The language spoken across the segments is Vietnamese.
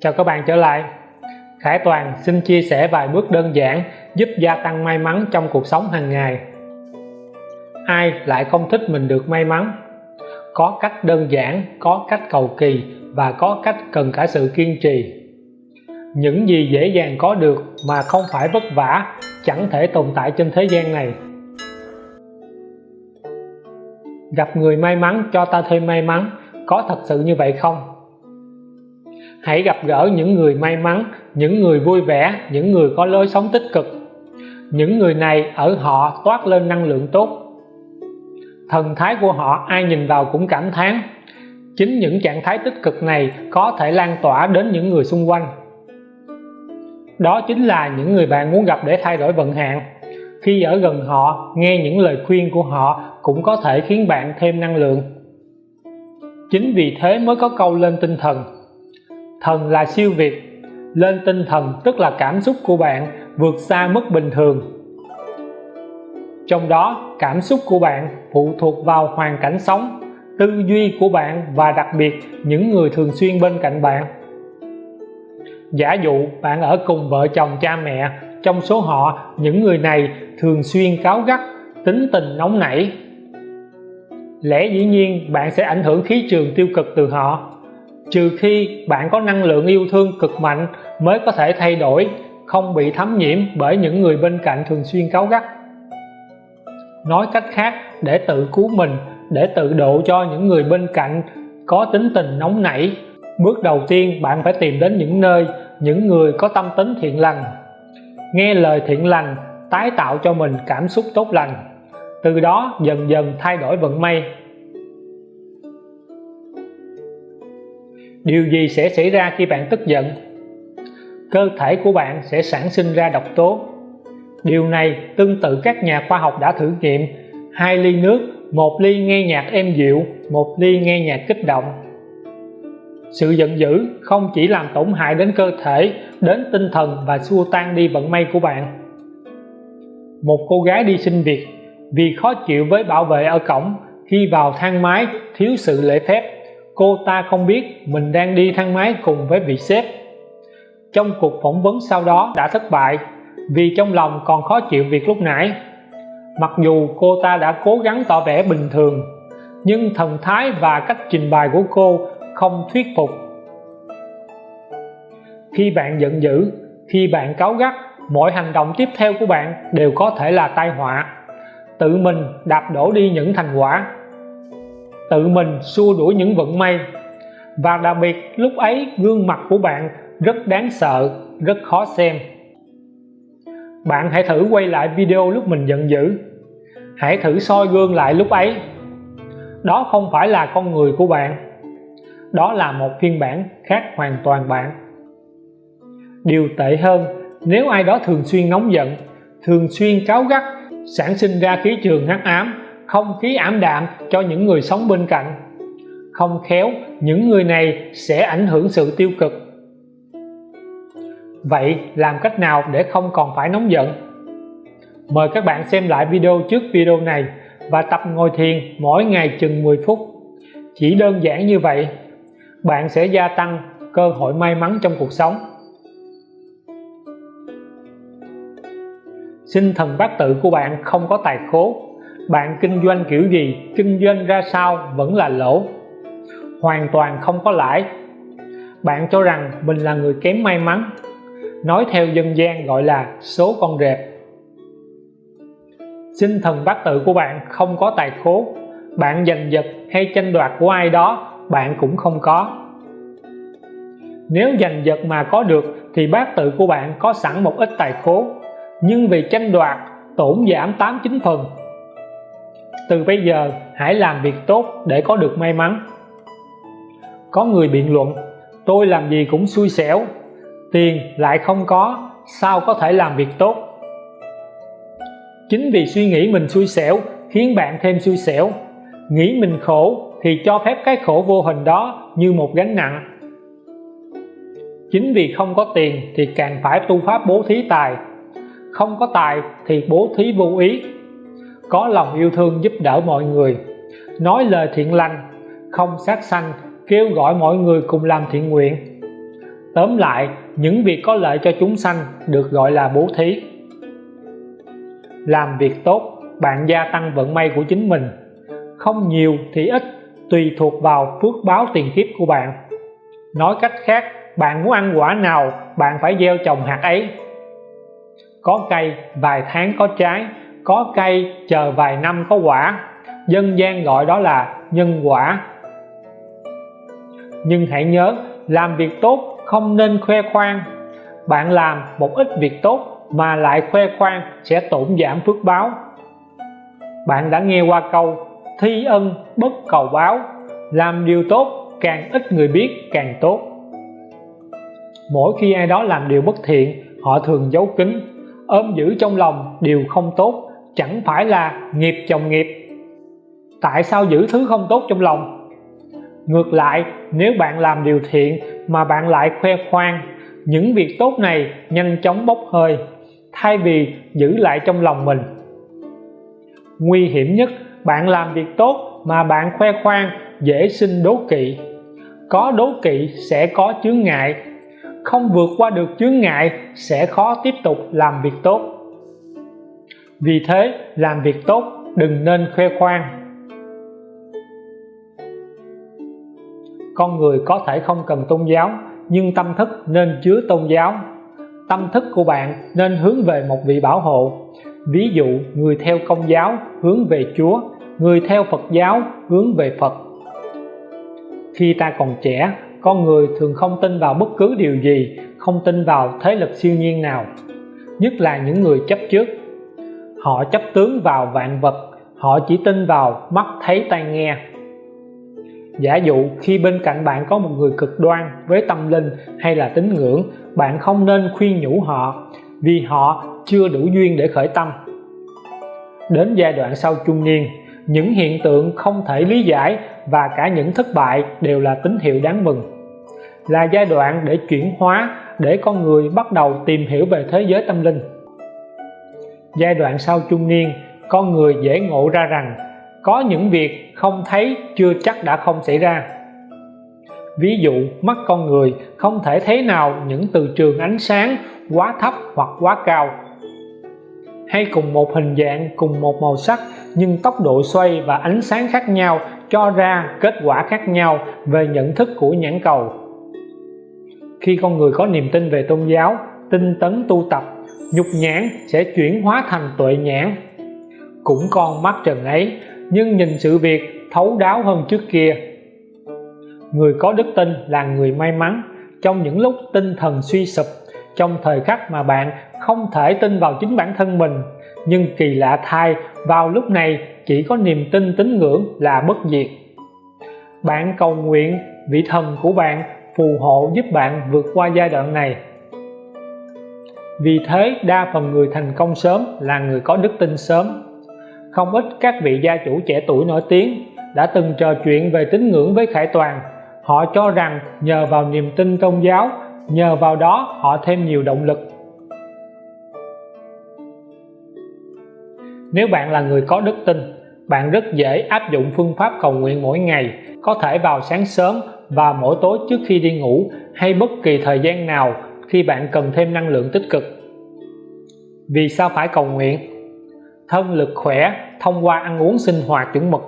Chào các bạn trở lại. Khải Toàn xin chia sẻ vài bước đơn giản giúp gia tăng may mắn trong cuộc sống hàng ngày. Ai lại không thích mình được may mắn? Có cách đơn giản, có cách cầu kỳ và có cách cần cả sự kiên trì. Những gì dễ dàng có được mà không phải vất vả chẳng thể tồn tại trên thế gian này. Gặp người may mắn cho ta thêm may mắn có thật sự như vậy không? Hãy gặp gỡ những người may mắn, những người vui vẻ, những người có lối sống tích cực. Những người này ở họ toát lên năng lượng tốt. Thần thái của họ ai nhìn vào cũng cảm thán. Chính những trạng thái tích cực này có thể lan tỏa đến những người xung quanh. Đó chính là những người bạn muốn gặp để thay đổi vận hạn. Khi ở gần họ, nghe những lời khuyên của họ cũng có thể khiến bạn thêm năng lượng. Chính vì thế mới có câu lên tinh thần thần là siêu việt. Lên tinh thần tức là cảm xúc của bạn vượt xa mức bình thường. Trong đó, cảm xúc của bạn phụ thuộc vào hoàn cảnh sống, tư duy của bạn và đặc biệt những người thường xuyên bên cạnh bạn. Giả dụ, bạn ở cùng vợ chồng cha mẹ, trong số họ, những người này thường xuyên cáu gắt, tính tình nóng nảy. Lẽ dĩ nhiên, bạn sẽ ảnh hưởng khí trường tiêu cực từ họ trừ khi bạn có năng lượng yêu thương cực mạnh mới có thể thay đổi, không bị thấm nhiễm bởi những người bên cạnh thường xuyên cáu gắt. Nói cách khác, để tự cứu mình, để tự độ cho những người bên cạnh có tính tình nóng nảy, bước đầu tiên bạn phải tìm đến những nơi, những người có tâm tính thiện lành. Nghe lời thiện lành tái tạo cho mình cảm xúc tốt lành. Từ đó dần dần thay đổi vận may. Điều gì sẽ xảy ra khi bạn tức giận? Cơ thể của bạn sẽ sản sinh ra độc tố. Điều này tương tự các nhà khoa học đã thử nghiệm. Hai ly nước, một ly nghe nhạc êm dịu, một ly nghe nhạc kích động. Sự giận dữ không chỉ làm tổn hại đến cơ thể, đến tinh thần và xua tan đi vận may của bạn. Một cô gái đi xin việc vì khó chịu với bảo vệ ở cổng khi vào thang máy thiếu sự lễ phép cô ta không biết mình đang đi thang máy cùng với vị sếp. Trong cuộc phỏng vấn sau đó đã thất bại vì trong lòng còn khó chịu việc lúc nãy. Mặc dù cô ta đã cố gắng tỏ vẻ bình thường, nhưng thần thái và cách trình bày của cô không thuyết phục. Khi bạn giận dữ, khi bạn cáu gắt, mọi hành động tiếp theo của bạn đều có thể là tai họa. Tự mình đạp đổ đi những thành quả tự mình xua đuổi những vận may. Và đặc biệt, lúc ấy gương mặt của bạn rất đáng sợ, rất khó xem. Bạn hãy thử quay lại video lúc mình giận dữ. Hãy thử soi gương lại lúc ấy. Đó không phải là con người của bạn. Đó là một phiên bản khác hoàn toàn bạn. Điều tệ hơn, nếu ai đó thường xuyên nóng giận, thường xuyên cáu gắt, sản sinh ra khí trường hắc ám không khí ảm đạm cho những người sống bên cạnh. Không khéo, những người này sẽ ảnh hưởng sự tiêu cực. Vậy làm cách nào để không còn phải nóng giận? Mời các bạn xem lại video trước video này và tập ngồi thiền mỗi ngày chừng 10 phút. Chỉ đơn giản như vậy, bạn sẽ gia tăng cơ hội may mắn trong cuộc sống. Sinh thần bát tự của bạn không có tài khố bạn kinh doanh kiểu gì, kinh doanh ra sao vẫn là lỗ. Hoàn toàn không có lãi. Bạn cho rằng mình là người kém may mắn. Nói theo dân gian gọi là số con rệp. Sinh thần bát tự của bạn không có tài khố bạn giành giật hay tranh đoạt của ai đó, bạn cũng không có. Nếu giành giật mà có được thì bát tự của bạn có sẵn một ít tài khố nhưng vì tranh đoạt, tổn giảm 89 phần từ bây giờ, hãy làm việc tốt để có được may mắn. Có người biện luận, tôi làm gì cũng xui xẻo, tiền lại không có, sao có thể làm việc tốt? Chính vì suy nghĩ mình xui xẻo khiến bạn thêm xui xẻo. Nghĩ mình khổ thì cho phép cái khổ vô hình đó như một gánh nặng. Chính vì không có tiền thì càng phải tu pháp bố thí tài. Không có tài thì bố thí vô ý có lòng yêu thương giúp đỡ mọi người. Nói lời thiện lành, không sát sanh, kêu gọi mọi người cùng làm thiện nguyện. Tóm lại, những việc có lợi cho chúng sanh được gọi là bố thí. Làm việc tốt, bạn gia tăng vận may của chính mình. Không nhiều thì ít, tùy thuộc vào phước báo tiền kiếp của bạn. Nói cách khác, bạn muốn ăn quả nào, bạn phải gieo trồng hạt ấy. Có cây, vài tháng có trái có cây chờ vài năm có quả. Dân gian gọi đó là nhân quả. Nhưng hãy nhớ, làm việc tốt không nên khoe khoang. Bạn làm một ít việc tốt mà lại khoe khoang sẽ tổn giảm phước báo. Bạn đã nghe qua câu, thi ân bất cầu báo. Làm điều tốt, càng ít người biết, càng tốt. Mỗi khi ai đó làm điều bất thiện, họ thường giấu kín, ôm giữ trong lòng điều không tốt chẳng phải là nghiệp chồng nghiệp. Tại sao giữ thứ không tốt trong lòng? Ngược lại, nếu bạn làm điều thiện mà bạn lại khoe khoang, những việc tốt này nhanh chóng bốc hơi, thay vì giữ lại trong lòng mình. Nguy hiểm nhất, bạn làm việc tốt mà bạn khoe khoang, dễ sinh đố kỵ. Có đố kỵ sẽ có chướng ngại. Không vượt qua được chướng ngại, sẽ khó tiếp tục làm việc tốt vì thế, làm việc tốt, đừng nên khoe khoang. Con người có thể không cần tôn giáo, nhưng tâm thức nên chứa tôn giáo. Tâm thức của bạn nên hướng về một vị bảo hộ. Ví dụ, người theo công giáo hướng về Chúa, người theo Phật giáo hướng về Phật. Khi ta còn trẻ, con người thường không tin vào bất cứ điều gì, không tin vào thế lực siêu nhiên nào, nhất là những người chấp trước họ chấp tướng vào vạn vật, họ chỉ tin vào mắt thấy tai nghe. Giả dụ khi bên cạnh bạn có một người cực đoan với tâm linh hay là tín ngưỡng, bạn không nên khuyên nhủ họ vì họ chưa đủ duyên để khởi tâm. Đến giai đoạn sau trung niên, những hiện tượng không thể lý giải và cả những thất bại đều là tín hiệu đáng mừng. Là giai đoạn để chuyển hóa, để con người bắt đầu tìm hiểu về thế giới tâm linh giai đoạn sau trung niên, con người dễ ngộ ra rằng, có những việc không thấy, chưa chắc đã không xảy ra. Ví dụ, mắt con người không thể thấy nào những từ trường ánh sáng quá thấp hoặc quá cao. Hay cùng một hình dạng, cùng một màu sắc, nhưng tốc độ xoay và ánh sáng khác nhau cho ra kết quả khác nhau về nhận thức của nhãn cầu. Khi con người có niềm tin về tôn giáo tinh tấn tu tập, nhục nhãn sẽ chuyển hóa thành tuệ nhãn. Cũng con mắt trần ấy, nhưng nhìn sự việc thấu đáo hơn trước kia. Người có đức tin là người may mắn. Trong những lúc tinh thần suy sụp, trong thời khắc mà bạn không thể tin vào chính bản thân mình, nhưng kỳ lạ thay, vào lúc này chỉ có niềm tin tín ngưỡng là bất diệt. Bạn cầu nguyện vị thần của bạn phù hộ giúp bạn vượt qua giai đoạn này vì thế, đa phần người thành công sớm là người có đức tin sớm. Không ít các vị gia chủ trẻ tuổi nổi tiếng đã từng trò chuyện về tín ngưỡng với Khải Toàn. Họ cho rằng nhờ vào niềm tin tôn giáo, nhờ vào đó họ thêm nhiều động lực. Nếu bạn là người có đức tin, bạn rất dễ áp dụng phương pháp cầu nguyện mỗi ngày, có thể vào sáng sớm và mỗi tối trước khi đi ngủ hay bất kỳ thời gian nào khi bạn cần thêm năng lượng tích cực. Vì sao phải cầu nguyện? Thân lực khỏe thông qua ăn uống sinh hoạt chuẩn mực.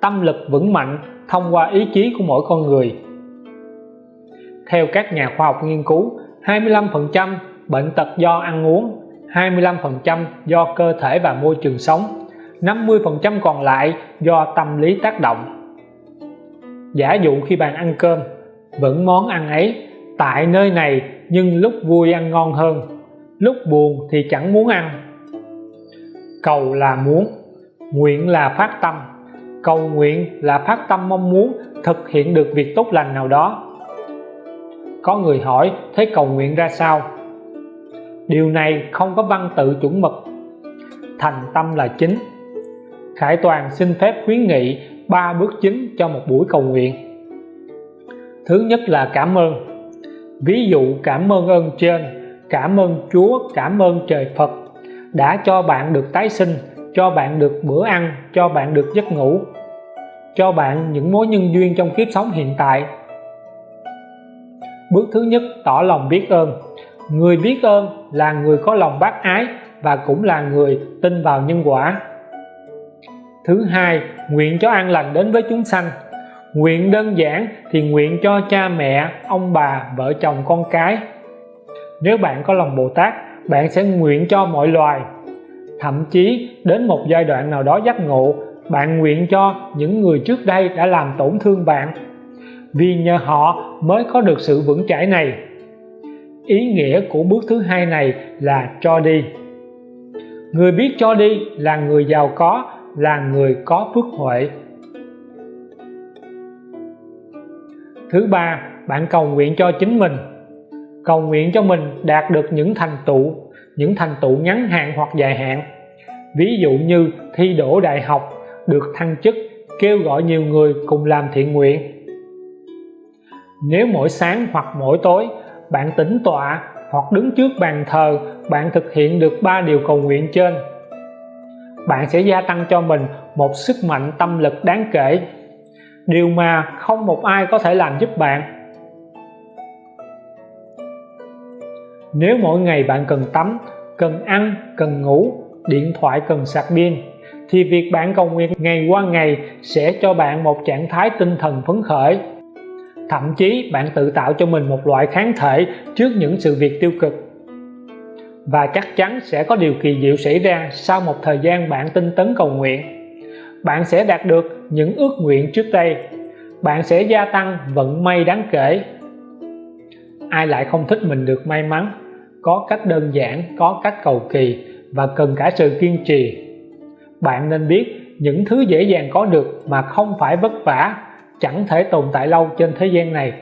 Tâm lực vững mạnh thông qua ý chí của mỗi con người. Theo các nhà khoa học nghiên cứu 25% bệnh tật do ăn uống 25% do cơ thể và môi trường sống 50% còn lại do tâm lý tác động. Giả dụ khi bạn ăn cơm, vẫn món ăn ấy tại nơi này, nhưng lúc vui ăn ngon hơn, lúc buồn thì chẳng muốn ăn. Cầu là muốn, nguyện là phát tâm. Cầu nguyện là phát tâm mong muốn thực hiện được việc tốt lành nào đó. Có người hỏi, thế cầu nguyện ra sao? Điều này không có văn tự chuẩn mực. Thành tâm là chính. Khải Toàn xin phép khuyến nghị ba bước chính cho một buổi cầu nguyện. Thứ nhất là cảm ơn ví dụ cảm ơn ơn trên, cảm ơn Chúa, cảm ơn trời Phật đã cho bạn được tái sinh, cho bạn được bữa ăn, cho bạn được giấc ngủ, cho bạn những mối nhân duyên trong kiếp sống hiện tại. Bước thứ nhất, tỏ lòng biết ơn. Người biết ơn là người có lòng bác ái và cũng là người tin vào nhân quả. Thứ hai, nguyện cho an lành đến với chúng sanh nguyện đơn giản thì nguyện cho cha mẹ, ông bà, vợ chồng, con cái. Nếu bạn có lòng Bồ Tát, bạn sẽ nguyện cho mọi loài. Thậm chí, đến một giai đoạn nào đó giác ngộ, bạn nguyện cho những người trước đây đã làm tổn thương bạn. Vì nhờ họ mới có được sự vững chãi này. Ý nghĩa của bước thứ hai này là cho đi. Người biết cho đi là người giàu có, là người có phước huệ. Thứ ba, bạn cầu nguyện cho chính mình. Cầu nguyện cho mình đạt được những thành tựu, những thành tựu ngắn hạn hoặc dài hạn. Ví dụ như thi đỗ đại học, được thăng chức, kêu gọi nhiều người cùng làm thiện nguyện. Nếu mỗi sáng hoặc mỗi tối, bạn tĩnh tọa hoặc đứng trước bàn thờ, bạn thực hiện được ba điều cầu nguyện trên. Bạn sẽ gia tăng cho mình một sức mạnh tâm lực đáng kể điều mà không một ai có thể làm giúp bạn. Nếu mỗi ngày bạn cần tắm, cần ăn, cần ngủ, điện thoại cần sạc pin, thì việc bạn cầu nguyện ngày qua ngày sẽ cho bạn một trạng thái tinh thần phấn khởi. Thậm chí, bạn tự tạo cho mình một loại kháng thể trước những sự việc tiêu cực. Và chắc chắn sẽ có điều kỳ diệu xảy ra sau một thời gian bạn tinh tấn cầu nguyện bạn sẽ đạt được những ước nguyện trước đây. Bạn sẽ gia tăng vận may đáng kể. Ai lại không thích mình được may mắn, có cách đơn giản, có cách cầu kỳ và cần cả sự kiên trì. Bạn nên biết những thứ dễ dàng có được mà không phải vất vả, chẳng thể tồn tại lâu trên thế gian này.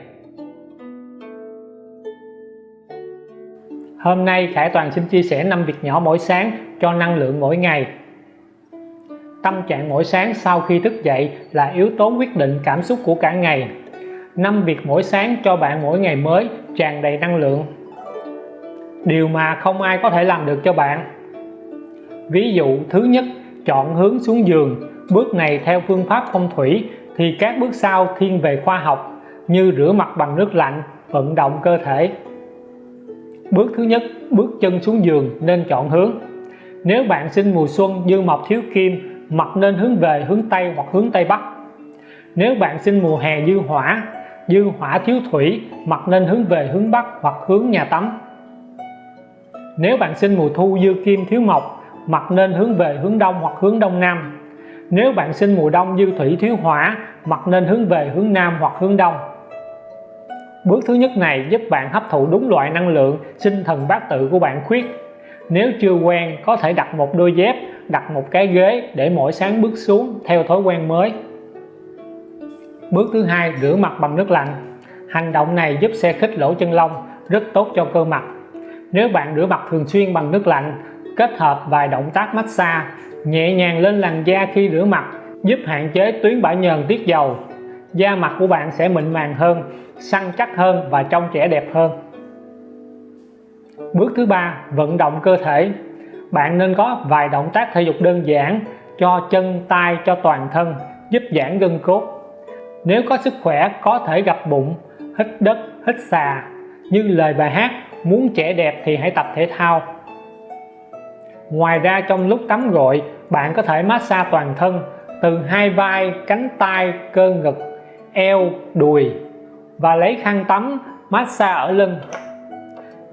Hôm nay, Khải Toàn xin chia sẻ 5 việc nhỏ mỗi sáng cho năng lượng mỗi ngày. Tâm trạng mỗi sáng sau khi thức dậy là yếu tố quyết định cảm xúc của cả ngày. Năm việc mỗi sáng cho bạn mỗi ngày mới tràn đầy năng lượng. Điều mà không ai có thể làm được cho bạn. Ví dụ, thứ nhất, chọn hướng xuống giường. Bước này theo phương pháp phong thủy thì các bước sau thiên về khoa học như rửa mặt bằng nước lạnh, vận động cơ thể. Bước thứ nhất, bước chân xuống giường nên chọn hướng. Nếu bạn sinh mùa xuân dư mộc thiếu kim mặt nên hướng về hướng Tây hoặc hướng Tây Bắc. Nếu bạn sinh mùa hè dư hỏa dư hỏa thiếu thủy mặt nên hướng về hướng Bắc hoặc hướng nhà tắm. Nếu bạn sinh mùa thu dư kim thiếu mộc mặt nên hướng về hướng Đông hoặc hướng Đông Nam. Nếu bạn sinh mùa đông dư thủy thiếu hỏa mặt nên hướng về hướng Nam hoặc hướng Đông. Bước thứ nhất này giúp bạn hấp thụ đúng loại năng lượng sinh thần bát tự của bạn khuyết. Nếu chưa quen, có thể đặt một đôi dép đặt một cái ghế để mỗi sáng bước xuống theo thói quen mới. Bước thứ hai, rửa mặt bằng nước lạnh. Hành động này giúp xe khích lỗ chân lông, rất tốt cho cơ mặt. Nếu bạn rửa mặt thường xuyên bằng nước lạnh, kết hợp vài động tác massage, nhẹ nhàng lên làn da khi rửa mặt, giúp hạn chế tuyến bã nhờn tiết dầu. Da mặt của bạn sẽ mịn màng hơn, săn chắc hơn và trông trẻ đẹp hơn. Bước thứ ba, vận động cơ thể bạn nên có vài động tác thể dục đơn giản cho chân, tay, cho toàn thân, giúp giãn gân cốt. Nếu có sức khỏe, có thể gặp bụng, hít đất, hít xà. Như lời bài hát, muốn trẻ đẹp thì hãy tập thể thao. Ngoài ra, trong lúc tắm gội, bạn có thể massage toàn thân từ hai vai, cánh tay, cơ ngực, eo, đùi và lấy khăn tắm massage ở lưng,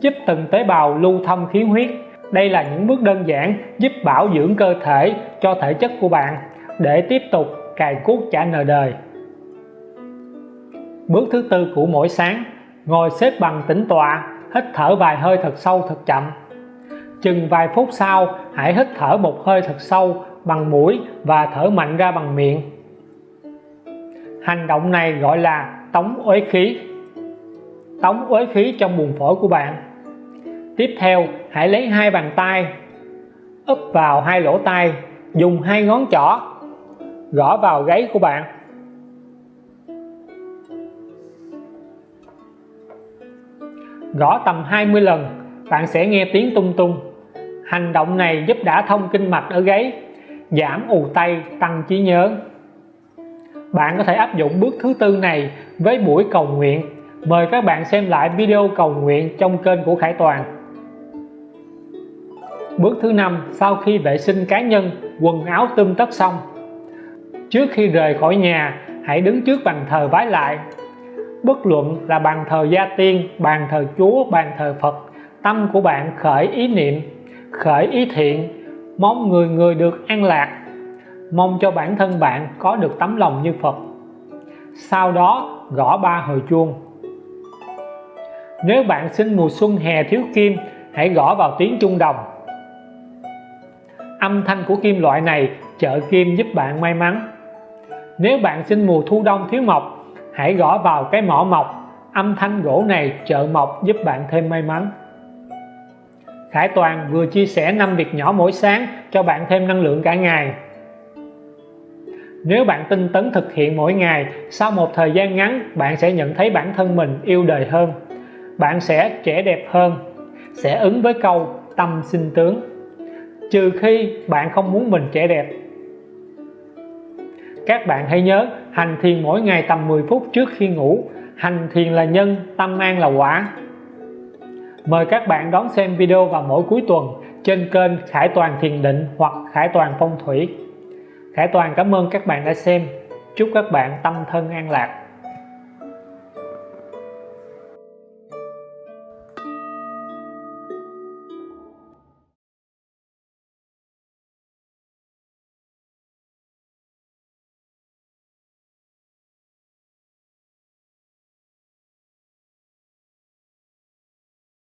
giúp từng tế bào lưu thông khí huyết đây là những bước đơn giản giúp bảo dưỡng cơ thể cho thể chất của bạn để tiếp tục cài cuốc trả nợ đời. Bước thứ tư của mỗi sáng, ngồi xếp bằng tĩnh tọa, hít thở vài hơi thật sâu thật chậm. Chừng vài phút sau, hãy hít thở một hơi thật sâu bằng mũi và thở mạnh ra bằng miệng. Hành động này gọi là tống uế khí. Tống uế khí trong buồng phổi của bạn tiếp theo, hãy lấy hai bàn tay, úp vào hai lỗ tai, dùng hai ngón trỏ, gõ vào gáy của bạn. Gõ tầm 20 lần, bạn sẽ nghe tiếng tung tung. Hành động này giúp đã thông kinh mạch ở gáy, giảm ù tay, tăng trí nhớ. Bạn có thể áp dụng bước thứ tư này với buổi cầu nguyện. Mời các bạn xem lại video cầu nguyện trong kênh của Khải Toàn bước thứ năm, sau khi vệ sinh cá nhân, quần áo tươm tất xong. Trước khi rời khỏi nhà, hãy đứng trước bàn thờ vái lại. Bất luận là bàn thờ gia tiên, bàn thờ chúa, bàn thờ phật, tâm của bạn khởi ý niệm, khởi ý thiện. Mong người người được an lạc. Mong cho bản thân bạn có được tấm lòng như Phật. Sau đó, gõ ba hồi chuông. Nếu bạn sinh mùa xuân hè thiếu kim, hãy gõ vào tiếng trung đồng âm thanh của kim loại này trợ kim giúp bạn may mắn. Nếu bạn sinh mùa thu đông thiếu mộc hãy gõ vào cái mỏ mộc âm thanh gỗ này trợ mộc giúp bạn thêm may mắn. Khải Toàn vừa chia sẻ 5 việc nhỏ mỗi sáng cho bạn thêm năng lượng cả ngày. Nếu bạn tinh tấn thực hiện mỗi ngày, sau một thời gian ngắn, bạn sẽ nhận thấy bản thân mình yêu đời hơn. Bạn sẽ trẻ đẹp hơn, sẽ ứng với câu tâm sinh tướng trừ khi bạn không muốn mình trẻ đẹp. Các bạn hãy nhớ, hành thiền mỗi ngày tầm 10 phút trước khi ngủ. Hành thiền là nhân, tâm an là quả. Mời các bạn đón xem video vào mỗi cuối tuần trên kênh Khải Toàn Thiền Định hoặc Khải Toàn Phong Thủy. Khải Toàn, cảm ơn các bạn đã xem. Chúc các bạn tâm thân an lạc.